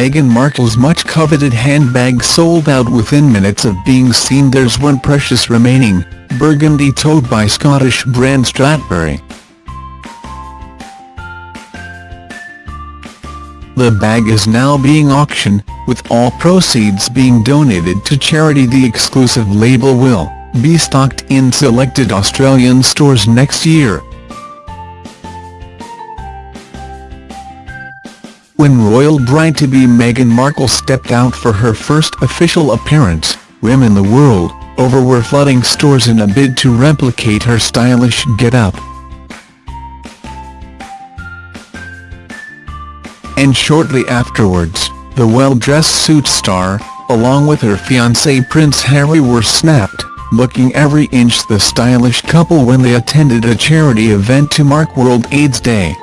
Meghan Markle's much-coveted handbag sold out within minutes of being seen there's one precious remaining, burgundy tote by Scottish brand Strathberry. The bag is now being auctioned, with all proceeds being donated to charity the exclusive label will be stocked in selected Australian stores next year. When royal bride-to-be Meghan Markle stepped out for her first official appearance, women the world over were flooding stores in a bid to replicate her stylish get-up. And shortly afterwards, the well-dressed suit star, along with her fiancé Prince Harry were snapped, looking every inch the stylish couple when they attended a charity event to mark World AIDS Day.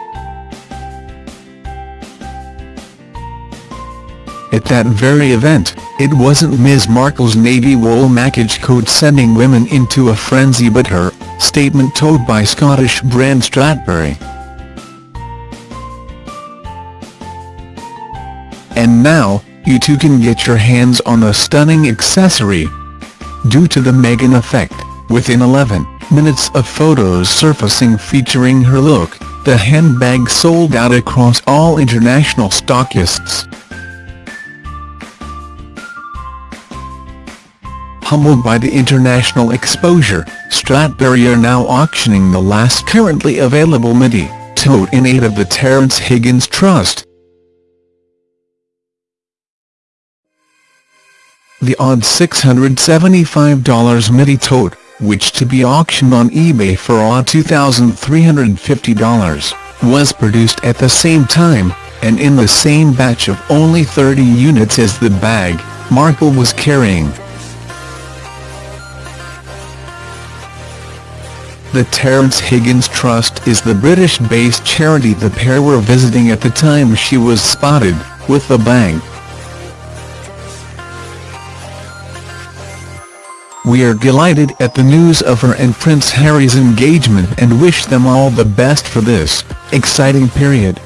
At that very event, it wasn't Ms Markle's navy wool mackage coat sending women into a frenzy but her statement told by Scottish brand Strathberry. And now, you too can get your hands on the stunning accessory. Due to the Meghan effect, within 11 minutes of photos surfacing featuring her look, the handbag sold out across all international stockists. Humbled by the international exposure, Strathberry are now auctioning the last currently available midi tote in aid of the Terence Higgins Trust. The odd $675 midi tote, which to be auctioned on eBay for odd $2,350, was produced at the same time, and in the same batch of only 30 units as the bag, Markle was carrying. The Terence Higgins Trust is the British-based charity the pair were visiting at the time she was spotted, with the bag. We are delighted at the news of her and Prince Harry's engagement and wish them all the best for this exciting period.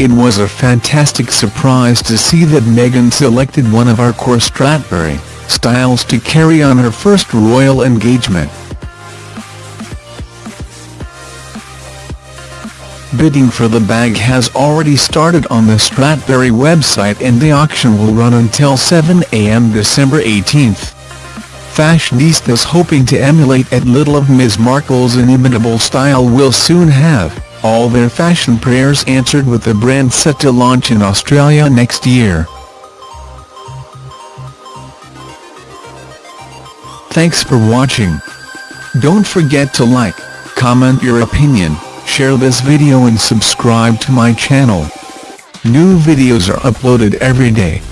It was a fantastic surprise to see that Meghan selected one of our core Strathberry styles to carry on her first royal engagement. Bidding for the bag has already started on the Strathberry website and the auction will run until 7 am December 18. Fashionistas hoping to emulate at little of Ms Markle's inimitable style will soon have all their fashion prayers answered with the brand set to launch in Australia next year. Thanks for watching. Don't forget to like, comment your opinion share this video and subscribe to my channel. New videos are uploaded every day.